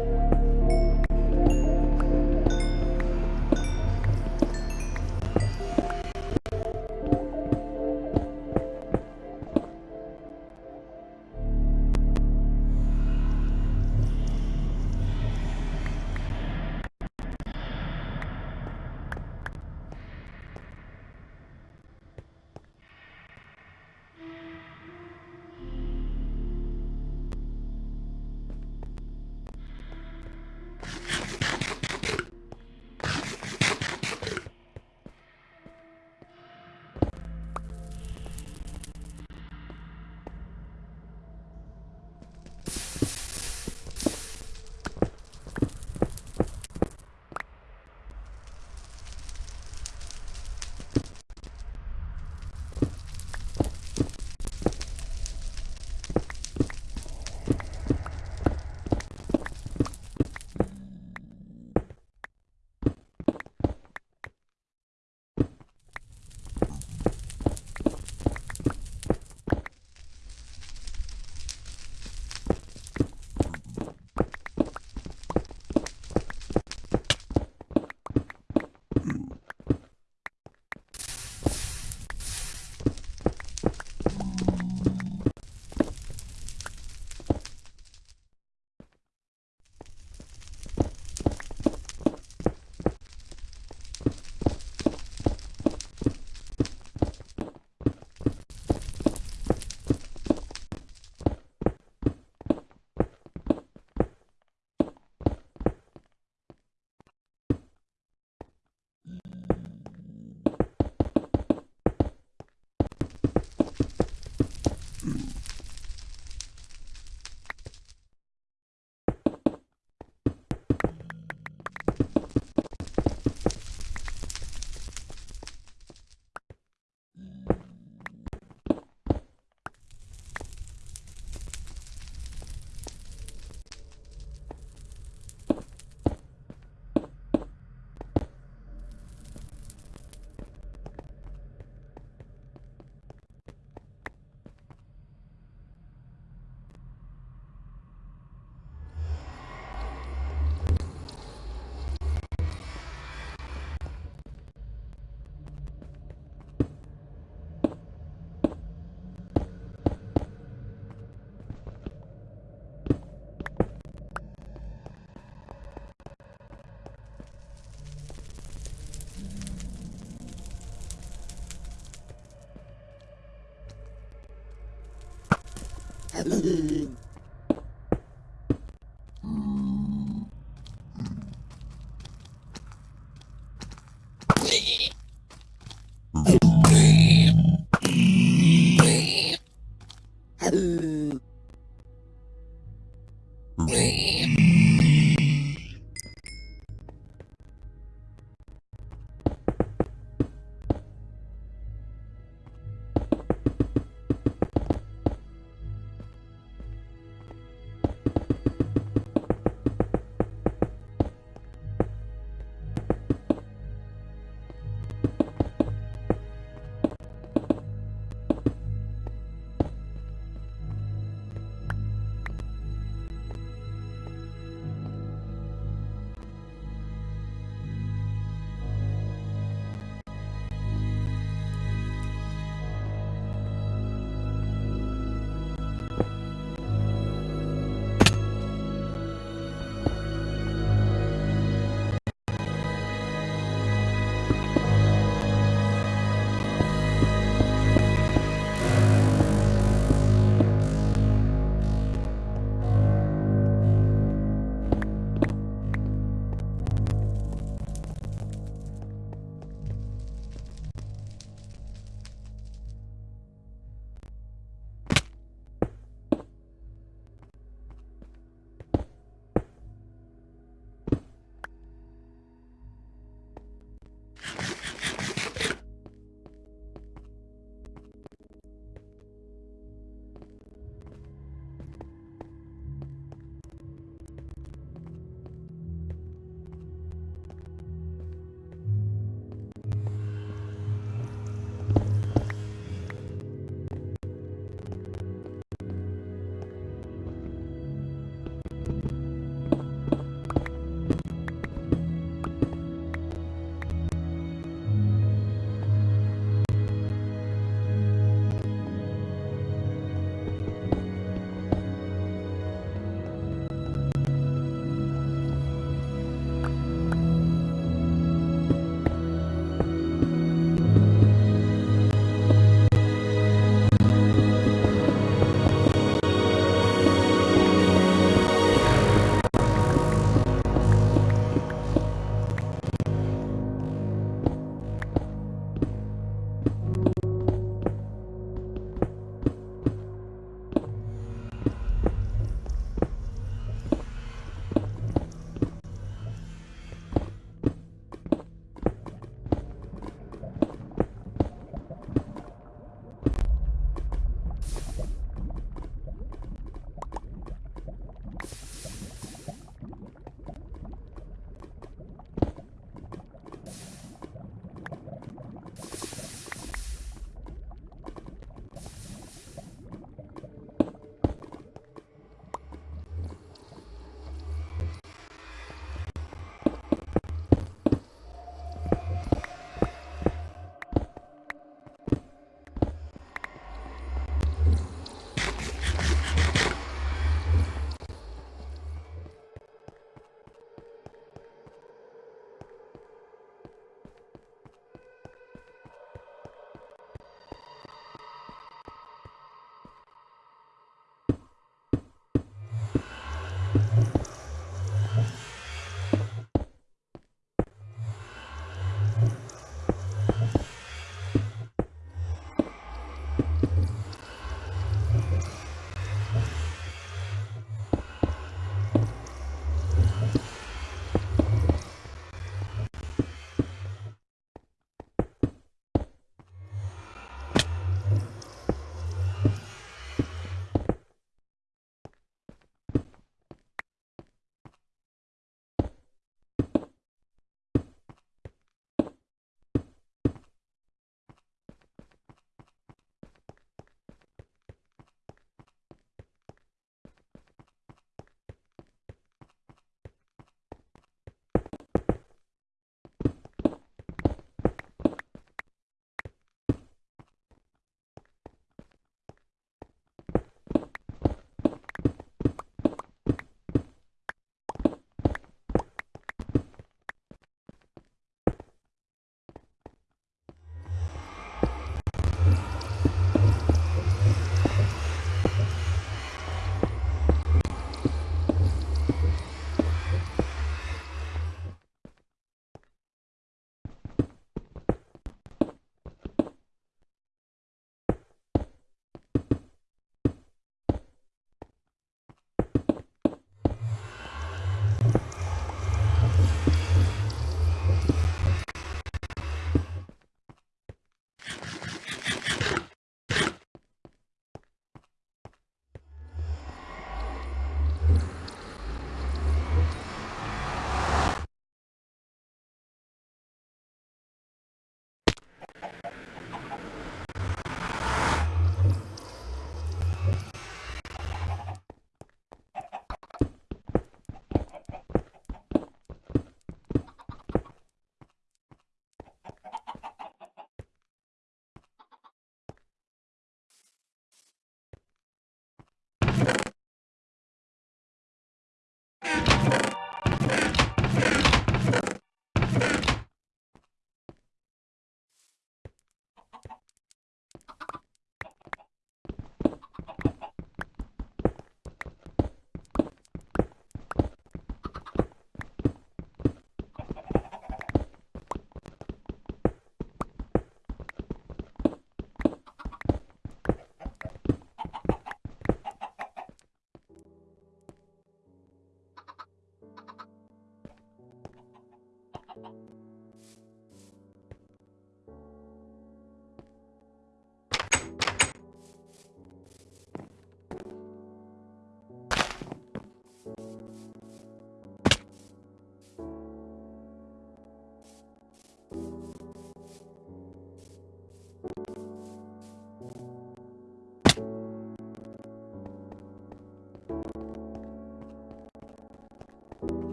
you Hello.